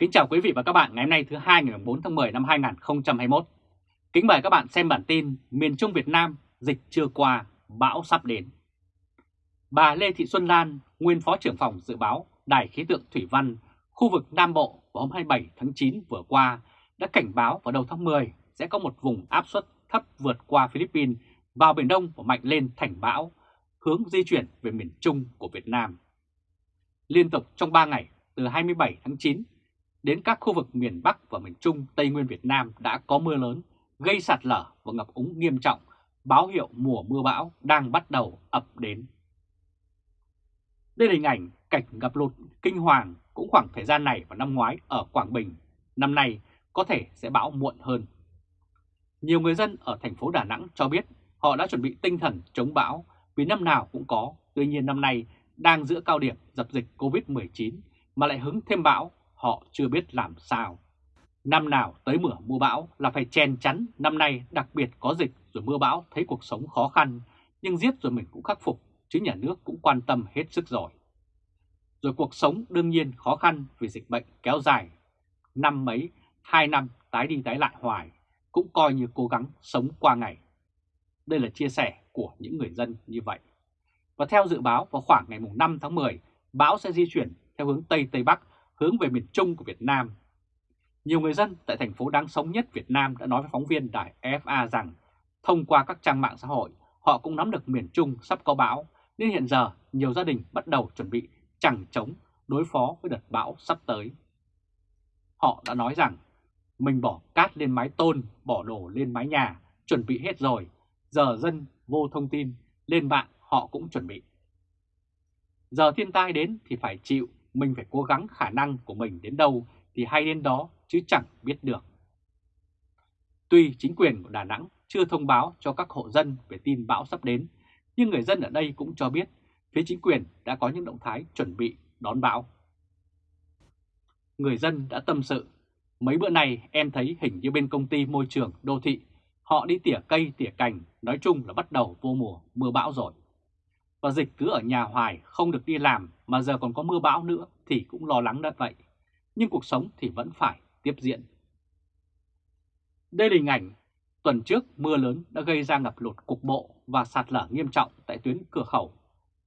Kính chào quý vị và các bạn ngày hôm nay thứ hai ngày 4 tháng 10 năm 2021. Kính mời các bạn xem bản tin miền Trung Việt Nam dịch chưa qua, bão sắp đến. Bà Lê Thị Xuân Lan, nguyên Phó trưởng phòng dự báo Đài khí tượng Thủy văn khu vực Nam Bộ vào hôm 27 tháng 9 vừa qua đã cảnh báo vào đầu tháng 10 sẽ có một vùng áp suất thấp vượt qua Philippines vào Biển Đông và mạnh lên thành bão, hướng di chuyển về miền Trung của Việt Nam. Liên tục trong 3 ngày từ 27 tháng 9 đến các khu vực miền Bắc và miền Trung Tây Nguyên Việt Nam đã có mưa lớn, gây sạt lở và ngập úng nghiêm trọng, báo hiệu mùa mưa bão đang bắt đầu ập đến. Đây là hình ảnh cảnh ngập lụt kinh hoàng cũng khoảng thời gian này vào năm ngoái ở Quảng Bình, năm nay có thể sẽ bão muộn hơn. Nhiều người dân ở thành phố Đà Nẵng cho biết họ đã chuẩn bị tinh thần chống bão vì năm nào cũng có, tuy nhiên năm nay đang giữa cao điểm dập dịch Covid-19 mà lại hứng thêm bão họ chưa biết làm sao. Năm nào tới mùa mưa bão là phải chen chắn, năm nay đặc biệt có dịch rồi mưa bão thấy cuộc sống khó khăn, nhưng giết rồi mình cũng khắc phục, chứ nhà nước cũng quan tâm hết sức rồi. Rồi cuộc sống đương nhiên khó khăn vì dịch bệnh kéo dài, năm mấy, hai năm tái đi tái lại hoài, cũng coi như cố gắng sống qua ngày. Đây là chia sẻ của những người dân như vậy. Và theo dự báo vào khoảng ngày 5 tháng 10, bão sẽ di chuyển theo hướng Tây Tây Bắc hướng về miền Trung của Việt Nam. Nhiều người dân tại thành phố đáng sống nhất Việt Nam đã nói với phóng viên đài FA rằng thông qua các trang mạng xã hội, họ cũng nắm được miền Trung sắp có bão, nên hiện giờ nhiều gia đình bắt đầu chuẩn bị chẳng chống đối phó với đợt bão sắp tới. Họ đã nói rằng mình bỏ cát lên mái tôn, bỏ đồ lên mái nhà, chuẩn bị hết rồi, giờ dân vô thông tin, lên mạng họ cũng chuẩn bị. Giờ thiên tai đến thì phải chịu, mình phải cố gắng khả năng của mình đến đâu thì hay đến đó chứ chẳng biết được. Tuy chính quyền của Đà Nẵng chưa thông báo cho các hộ dân về tin bão sắp đến, nhưng người dân ở đây cũng cho biết phía chính quyền đã có những động thái chuẩn bị đón bão. Người dân đã tâm sự, mấy bữa này em thấy hình như bên công ty môi trường đô thị, họ đi tỉa cây tỉa cành, nói chung là bắt đầu vô mùa mưa bão rồi và dịch cứ ở nhà hoài không được đi làm mà giờ còn có mưa bão nữa thì cũng lo lắng đất vậy. Nhưng cuộc sống thì vẫn phải tiếp diễn. Đây là hình ảnh tuần trước mưa lớn đã gây ra ngập lụt cục bộ và sạt lở nghiêm trọng tại tuyến cửa khẩu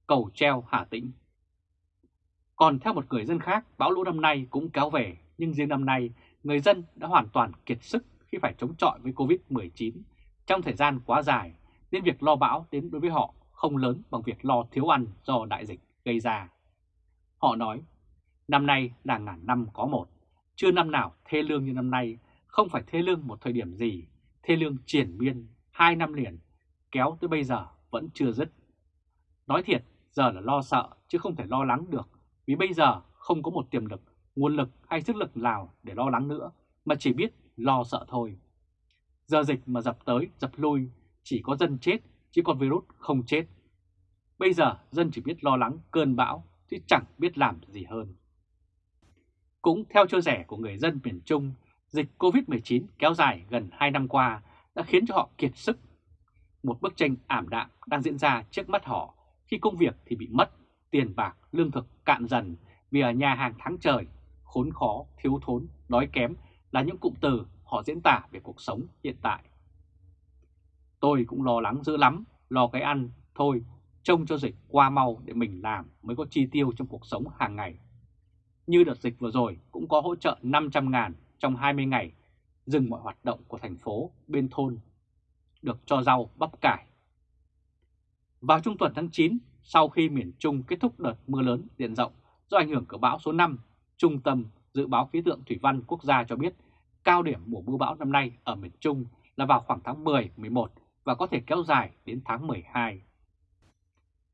cầu treo Hà Tĩnh. Còn theo một người dân khác, bão lũ năm nay cũng kéo về, nhưng riêng năm nay người dân đã hoàn toàn kiệt sức khi phải chống chọi với Covid-19 trong thời gian quá dài, nên việc lo bão đến đối với họ không lớn bằng việc lo thiếu ăn do đại dịch gây ra. Họ nói, năm nay là ngàn năm có một, chưa năm nào thê lương như năm nay, không phải thê lương một thời điểm gì, thê lương triển miên hai năm liền, kéo tới bây giờ vẫn chưa dứt. Nói thiệt, giờ là lo sợ chứ không thể lo lắng được, vì bây giờ không có một tiềm lực, nguồn lực hay sức lực nào để lo lắng nữa, mà chỉ biết lo sợ thôi. Giờ dịch mà dập tới, dập lui, chỉ có dân chết chứ con virus không chết. Bây giờ dân chỉ biết lo lắng cơn bão chứ chẳng biết làm gì hơn. Cũng theo chia sẻ của người dân miền Trung, dịch Covid-19 kéo dài gần 2 năm qua đã khiến cho họ kiệt sức. Một bức tranh ảm đạm đang diễn ra trước mắt họ khi công việc thì bị mất, tiền bạc, lương thực cạn dần vì ở nhà hàng tháng trời, khốn khó, thiếu thốn, đói kém là những cụm từ họ diễn tả về cuộc sống hiện tại. Tôi cũng lo lắng dữ lắm, lo cái ăn, thôi, trông cho dịch qua mau để mình làm mới có chi tiêu trong cuộc sống hàng ngày. Như đợt dịch vừa rồi cũng có hỗ trợ 500 ngàn trong 20 ngày, dừng mọi hoạt động của thành phố bên thôn, được cho rau bắp cải. Vào trung tuần tháng 9, sau khi miền Trung kết thúc đợt mưa lớn diện rộng do ảnh hưởng của bão số 5, Trung tâm Dự báo Khí tượng Thủy văn Quốc gia cho biết cao điểm mùa mưa bão năm nay ở miền Trung là vào khoảng tháng 10-11 và có thể kéo dài đến tháng 12.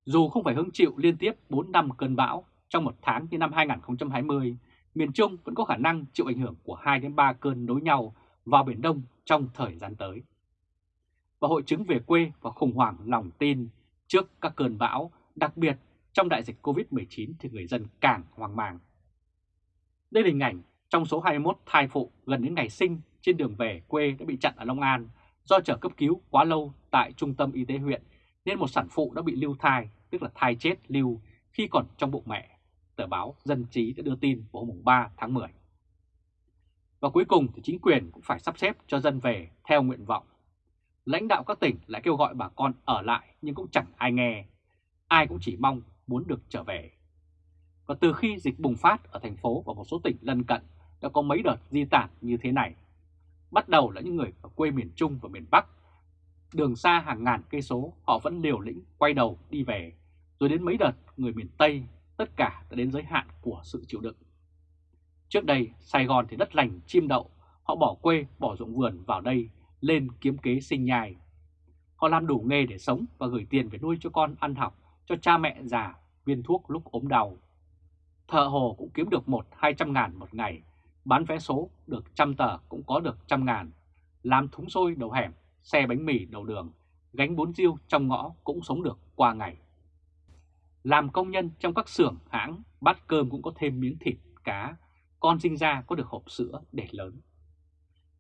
Dù không phải hứng chịu liên tiếp 4 năm cơn bão trong một tháng như năm 2020, miền Trung vẫn có khả năng chịu ảnh hưởng của 2 đến 3 cơn nối nhau vào Biển Đông trong thời gian tới. Và hội chứng về quê và khủng hoảng lòng tin trước các cơn bão, đặc biệt trong đại dịch Covid-19 thì người dân càng hoang mang. Đây là hình ảnh trong số 21 thai phụ gần đến ngày sinh trên đường về quê đã bị chặn ở Long An Do chờ cấp cứu quá lâu tại trung tâm y tế huyện nên một sản phụ đã bị lưu thai, tức là thai chết lưu khi còn trong bụng mẹ. Tờ báo Dân Trí đã đưa tin vào hôm 3 tháng 10. Và cuối cùng thì chính quyền cũng phải sắp xếp cho dân về theo nguyện vọng. Lãnh đạo các tỉnh lại kêu gọi bà con ở lại nhưng cũng chẳng ai nghe. Ai cũng chỉ mong muốn được trở về. Và từ khi dịch bùng phát ở thành phố và một số tỉnh lân cận đã có mấy đợt di tản như thế này. Bắt đầu là những người ở quê miền Trung và miền Bắc. Đường xa hàng ngàn cây số họ vẫn liều lĩnh quay đầu đi về. Rồi đến mấy đợt người miền Tây tất cả đã đến giới hạn của sự chịu đựng. Trước đây Sài Gòn thì đất lành chim đậu, họ bỏ quê bỏ ruộng vườn vào đây lên kiếm kế sinh nhai. Họ làm đủ nghề để sống và gửi tiền về nuôi cho con ăn học, cho cha mẹ già viên thuốc lúc ốm đau. Thợ hồ cũng kiếm được một hai trăm ngàn một ngày, bán vé số được trăm tờ cũng có được trăm ngàn, làm thúng xôi đầu hẻm, xe bánh mì đầu đường, gánh bún riêu trong ngõ cũng sống được qua ngày. Làm công nhân trong các xưởng hãng, bát cơm cũng có thêm miếng thịt, cá, con sinh ra có được hộp sữa để lớn.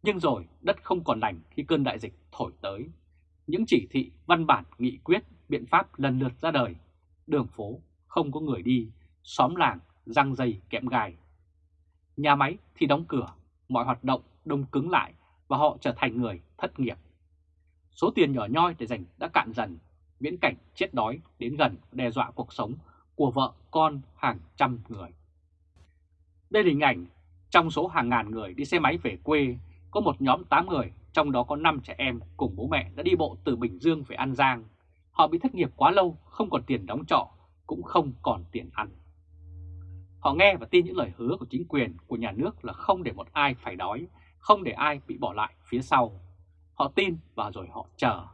Nhưng rồi đất không còn lành khi cơn đại dịch thổi tới. Những chỉ thị, văn bản, nghị quyết, biện pháp lần lượt ra đời. Đường phố không có người đi, xóm làng răng dây kẽm gai. Nhà máy thì đóng cửa, mọi hoạt động đông cứng lại và họ trở thành người thất nghiệp. Số tiền nhỏ nhoi để dành đã cạn dần, viễn cảnh chết đói đến gần đe dọa cuộc sống của vợ con hàng trăm người. Đây là hình ảnh trong số hàng ngàn người đi xe máy về quê, có một nhóm 8 người, trong đó có 5 trẻ em cùng bố mẹ đã đi bộ từ Bình Dương về An Giang. Họ bị thất nghiệp quá lâu, không còn tiền đóng trọ, cũng không còn tiền ăn. Họ nghe và tin những lời hứa của chính quyền, của nhà nước là không để một ai phải đói, không để ai bị bỏ lại phía sau. Họ tin và rồi họ chờ.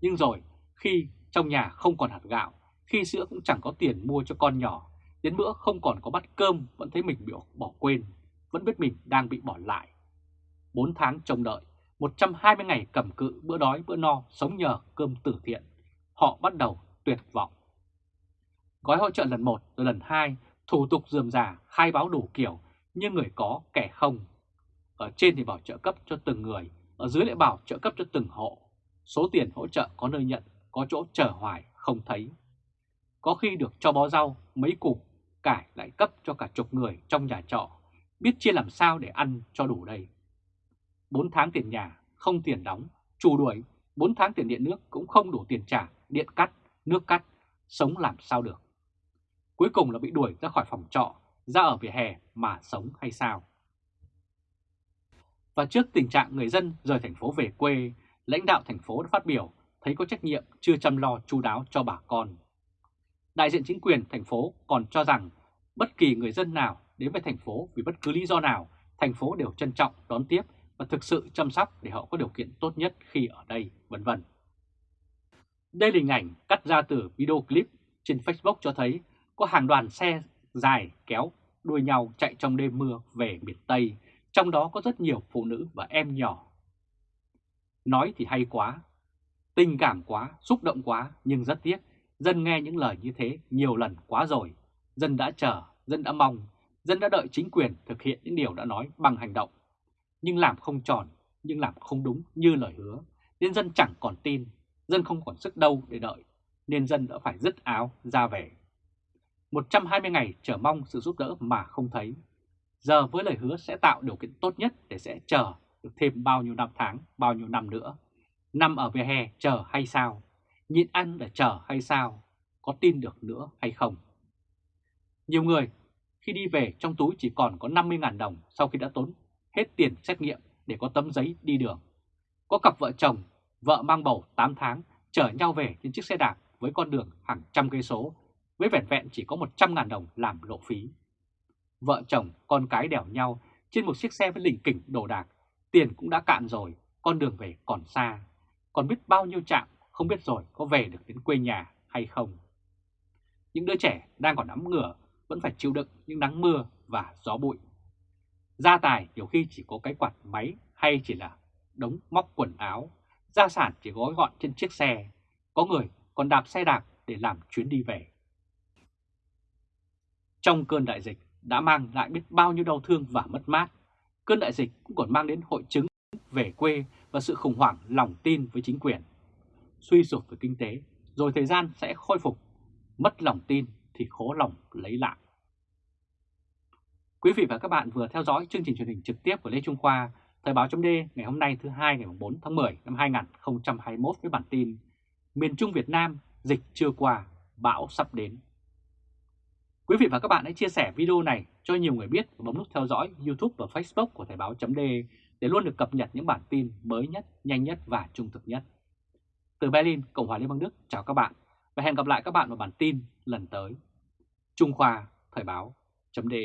Nhưng rồi khi trong nhà không còn hạt gạo, khi sữa cũng chẳng có tiền mua cho con nhỏ, đến bữa không còn có bát cơm vẫn thấy mình bị bỏ quên, vẫn biết mình đang bị bỏ lại. 4 tháng trông đợi, 120 ngày cầm cự bữa đói bữa no sống nhờ cơm tử thiện, họ bắt đầu tuyệt vọng. Gói hỗ trợ lần 1 rồi lần 2 thủ tục dườm già, khai báo đủ kiểu, nhưng người có kẻ không. Ở trên thì bảo trợ cấp cho từng người, ở dưới lại bảo trợ cấp cho từng hộ. Số tiền hỗ trợ có nơi nhận, có chỗ chờ hoài không thấy. Có khi được cho bó rau, mấy củ, cải lại cấp cho cả chục người trong nhà trọ, biết chia làm sao để ăn cho đủ đây. 4 tháng tiền nhà, không tiền đóng, chủ đuổi, 4 tháng tiền điện nước cũng không đủ tiền trả, điện cắt, nước cắt, sống làm sao được cuối cùng là bị đuổi ra khỏi phòng trọ, ra ở vỉa hè mà sống hay sao. Và trước tình trạng người dân rời thành phố về quê, lãnh đạo thành phố đã phát biểu thấy có trách nhiệm chưa chăm lo chu đáo cho bà con. Đại diện chính quyền thành phố còn cho rằng bất kỳ người dân nào đến với thành phố vì bất cứ lý do nào, thành phố đều trân trọng đón tiếp và thực sự chăm sóc để họ có điều kiện tốt nhất khi ở đây, vân vân. Đây là hình ảnh cắt ra từ video clip trên Facebook cho thấy có hàng đoàn xe dài kéo đuôi nhau chạy trong đêm mưa về miền Tây, trong đó có rất nhiều phụ nữ và em nhỏ. Nói thì hay quá, tình cảm quá, xúc động quá, nhưng rất tiếc, dân nghe những lời như thế nhiều lần quá rồi. Dân đã chờ, dân đã mong, dân đã đợi chính quyền thực hiện những điều đã nói bằng hành động. Nhưng làm không tròn, nhưng làm không đúng như lời hứa, nên dân chẳng còn tin, dân không còn sức đâu để đợi, nên dân đã phải dứt áo ra về. 120 ngày chờ mong sự giúp đỡ mà không thấy. Giờ với lời hứa sẽ tạo điều kiện tốt nhất để sẽ chờ được thêm bao nhiêu năm tháng, bao nhiêu năm nữa. Nằm ở vỉa hè chờ hay sao? Nhịn ăn để chờ hay sao? Có tin được nữa hay không? Nhiều người khi đi về trong túi chỉ còn có 50.000 đồng sau khi đã tốn hết tiền xét nghiệm để có tấm giấy đi đường. Có cặp vợ chồng, vợ mang bầu 8 tháng chở nhau về trên chiếc xe đạp với con đường hàng trăm cây số với vẻn vẹn chỉ có 100.000 đồng làm lộ phí. Vợ chồng, con cái đèo nhau trên một chiếc xe với lỉnh kỉnh đồ đạc, tiền cũng đã cạn rồi, con đường về còn xa, còn biết bao nhiêu chạm, không biết rồi có về được đến quê nhà hay không. Những đứa trẻ đang còn nắm ngửa vẫn phải chịu đựng những nắng mưa và gió bụi. Gia tài nhiều khi chỉ có cái quạt máy hay chỉ là đống móc quần áo, gia sản chỉ gói gọn trên chiếc xe, có người còn đạp xe đạp để làm chuyến đi về trong cơn đại dịch đã mang lại biết bao nhiêu đau thương và mất mát. Cơn đại dịch cũng còn mang đến hội chứng về quê và sự khủng hoảng lòng tin với chính quyền. Suy sụp về kinh tế, rồi thời gian sẽ khôi phục. Mất lòng tin thì khó lòng lấy lại. Quý vị và các bạn vừa theo dõi chương trình truyền hình trực tiếp của Lê Trung Khoa, Thời báo chấm ngày hôm nay thứ hai ngày 4 tháng 10 năm 2021 với bản tin Miền Trung Việt Nam dịch chưa qua, bão sắp đến. Quý vị và các bạn hãy chia sẻ video này cho nhiều người biết và bấm nút theo dõi YouTube và Facebook của Thời báo .de để luôn được cập nhật những bản tin mới nhất, nhanh nhất và trung thực nhất. Từ Berlin, Cộng hòa Liên bang Đức, chào các bạn và hẹn gặp lại các bạn vào bản tin lần tới. Trung Khoa Thời báo .de.